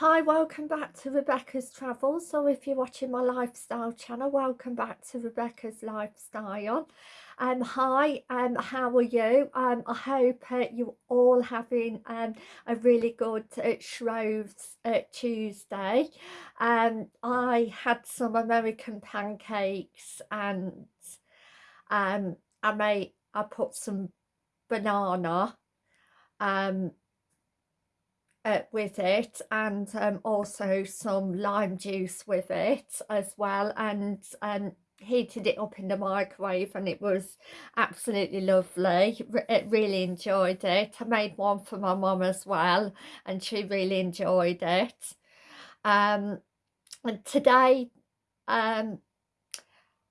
Hi, welcome back to Rebecca's Travels. So if you're watching my lifestyle channel, welcome back to Rebecca's Lifestyle. Um, hi, um, how are you? Um, I hope uh, you're all having um, a really good uh, Shroves uh, Tuesday. Um, I had some American pancakes and um, I made, I put some banana um, uh, with it and um, also some lime juice with it as well. And um, heated it up in the microwave and it was absolutely lovely. It really enjoyed it. I made one for my mum as well and she really enjoyed it. Um, and today um,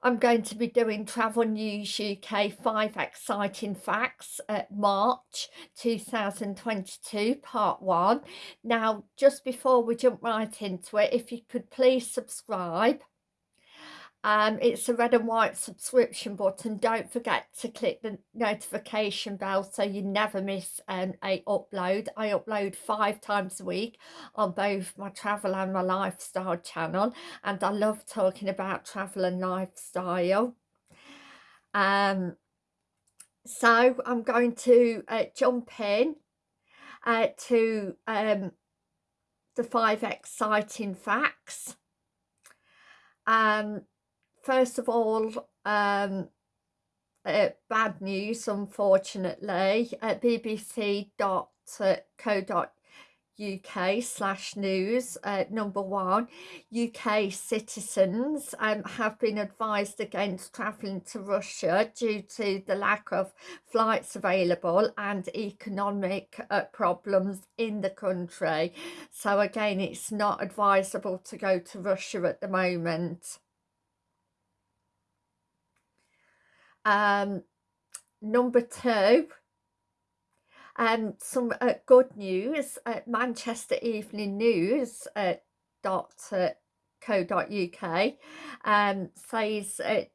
I'm going to be doing Travel News UK 5 Exciting Facts at March 2022 Part 1. Now, just before we jump right into it, if you could please subscribe um, it's a red and white subscription button. Don't forget to click the notification bell so you never miss um, a upload. I upload five times a week on both my travel and my lifestyle channel and I love talking about travel and lifestyle. Um, so I'm going to uh, jump in uh, to um, the five exciting facts. Um, first of all, um, uh, bad news, unfortunately, at bbc.co.uk slash news, uh, number one, UK citizens um, have been advised against travelling to Russia due to the lack of flights available and economic uh, problems in the country. So again, it's not advisable to go to Russia at the moment. Um, number two, um, some uh, good news at Manchester Evening News uh, dot uh, co dot uk um, says uh,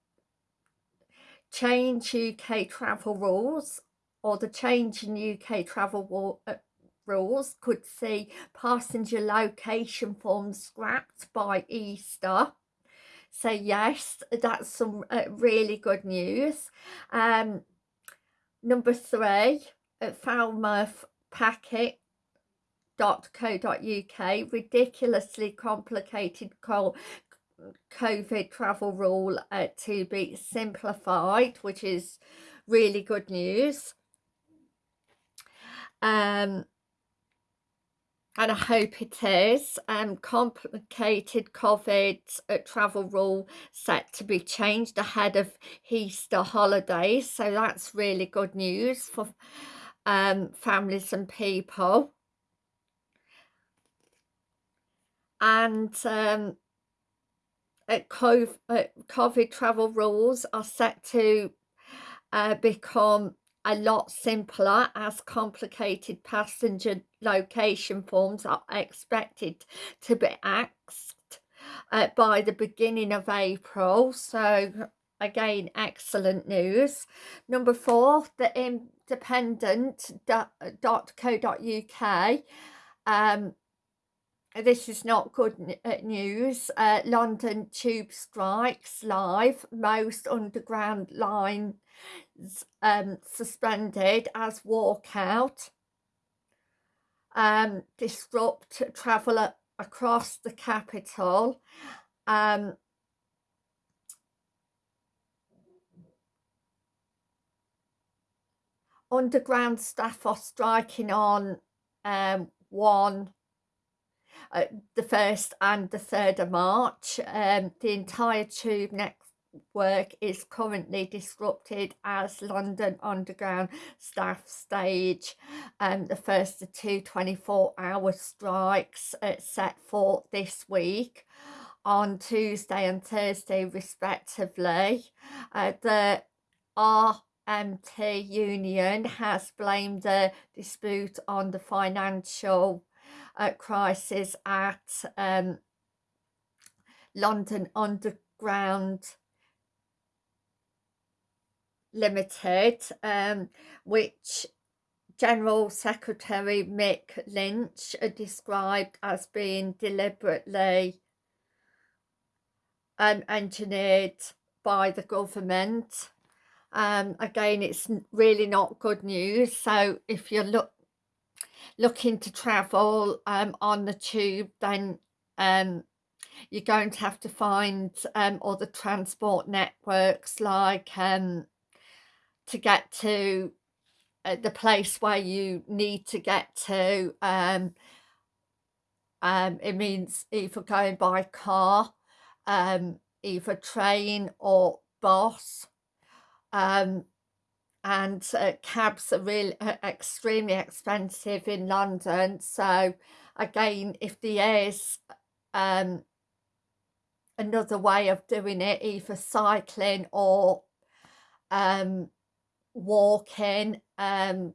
change UK travel rules or the change in UK travel uh, rules could see passenger location forms scrapped by Easter so yes that's some uh, really good news. Um number three at falmouth packet ridiculously complicated COVID travel rule uh, to be simplified which is really good news. Um and I hope it is, um, complicated COVID uh, travel rule set to be changed ahead of Easter holidays. So that's really good news for um, families and people. And um, COVID, COVID travel rules are set to uh, become a lot simpler as complicated passenger location forms are expected to be axed uh, by the beginning of April. So again, excellent news. Number four, the independent.co.uk um, this is not good uh, news. Uh, London tube strikes live. Most underground lines um, suspended as walkout. Um, disrupt travel across the capital. Um, underground staff are striking on um, 1 uh, the 1st and the 3rd of March. Um, the entire tube network is currently disrupted as London Underground staff stage um, the first of two 24-hour strikes uh, set for this week on Tuesday and Thursday respectively. Uh, the RMT union has blamed the dispute on the financial uh, crisis at um, London Underground Limited, um, which General Secretary Mick Lynch described as being deliberately um, engineered by the government. Um, again, it's really not good news. So if you're look, looking to travel um, on the tube, then um, you're going to have to find um, other transport networks like um, to get to uh, the place where you need to get to. Um, um, it means either going by car, um, either train or bus. Um, and uh, cabs are really uh, extremely expensive in London. So again, if there is um, another way of doing it, either cycling or um, walking um,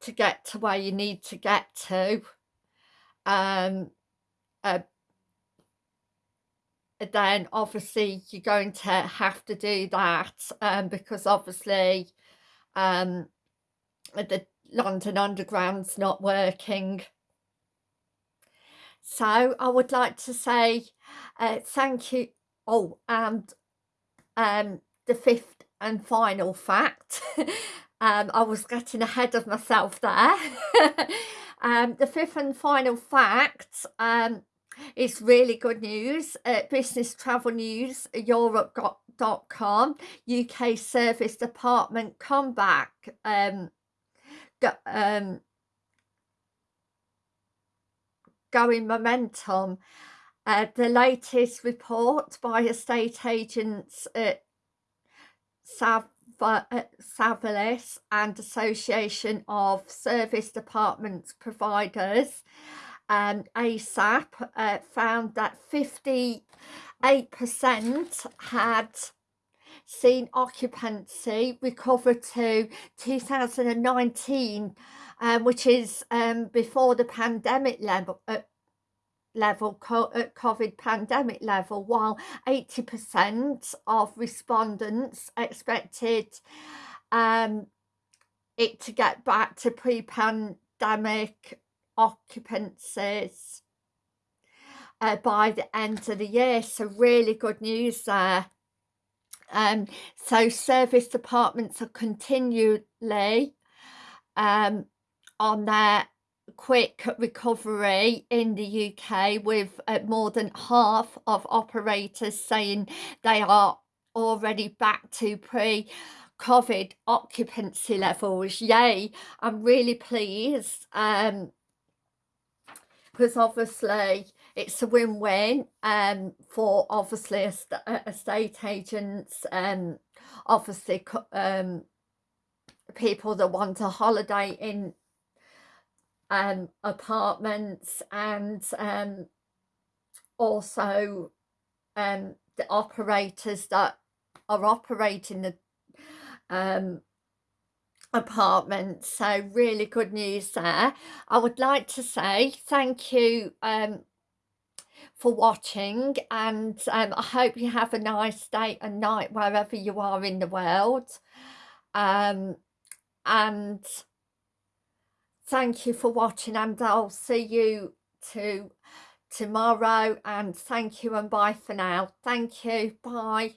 to get to where you need to get to. Um, uh, then obviously you're going to have to do that um, because obviously um, the London Underground's not working. So I would like to say uh, thank you. Oh, and um, the fifth and final fact. um, I was getting ahead of myself there. um, the fifth and final fact um, is really good news. Uh, Business Travel News, Europe.com, UK Serviced Apartment comeback. Um, go, um, going momentum. Uh, the latest report by estate agents at Sav uh, and Association of Serviced Apartments Providers um, ASAP uh, found that 58% had seen occupancy recover to 2019 um, which is um, before the pandemic level uh, level uh, COVID pandemic level while 80% of respondents expected um, it to get back to pre-pandemic occupancies uh, by the end of the year. So really good news there. Um, so serviced apartments are continually um, on their quick recovery in the UK with uh, more than half of operators saying they are already back to pre COVID occupancy levels. Yay, I'm really pleased. Um, because obviously it's a win-win um, for obviously estate agents and um, obviously um, people that want a holiday in um, apartments and um, also um, the operators that are operating the um, apartment so really good news there. I would like to say thank you um for watching and um, i hope you have a nice day and night wherever you are in the world. Um and thank you for watching and i'll see you to tomorrow and thank you and bye for now. Thank you. Bye